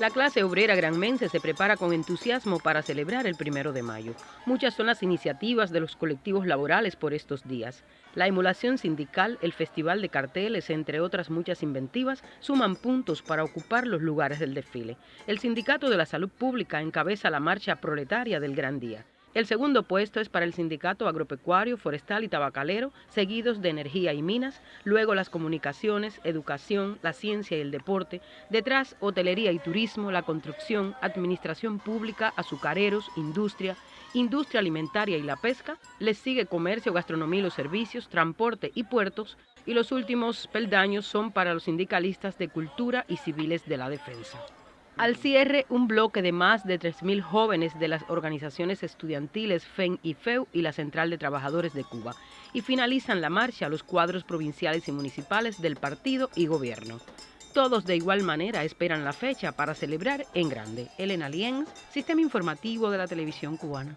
La clase obrera granmense se prepara con entusiasmo para celebrar el primero de mayo. Muchas son las iniciativas de los colectivos laborales por estos días. La emulación sindical, el festival de carteles, entre otras muchas inventivas, suman puntos para ocupar los lugares del desfile. El Sindicato de la Salud Pública encabeza la marcha proletaria del Gran Día. El segundo puesto es para el Sindicato Agropecuario, Forestal y Tabacalero, seguidos de Energía y Minas, luego las comunicaciones, educación, la ciencia y el deporte, detrás Hotelería y Turismo, la construcción, Administración Pública, azucareros, industria, industria alimentaria y la pesca, les sigue comercio, gastronomía y los servicios, transporte y puertos, y los últimos peldaños son para los sindicalistas de cultura y civiles de la defensa. Al cierre, un bloque de más de 3.000 jóvenes de las organizaciones estudiantiles FEN y FEU y la Central de Trabajadores de Cuba. Y finalizan la marcha los cuadros provinciales y municipales del partido y gobierno. Todos de igual manera esperan la fecha para celebrar en grande. Elena Lienz, Sistema Informativo de la Televisión Cubana.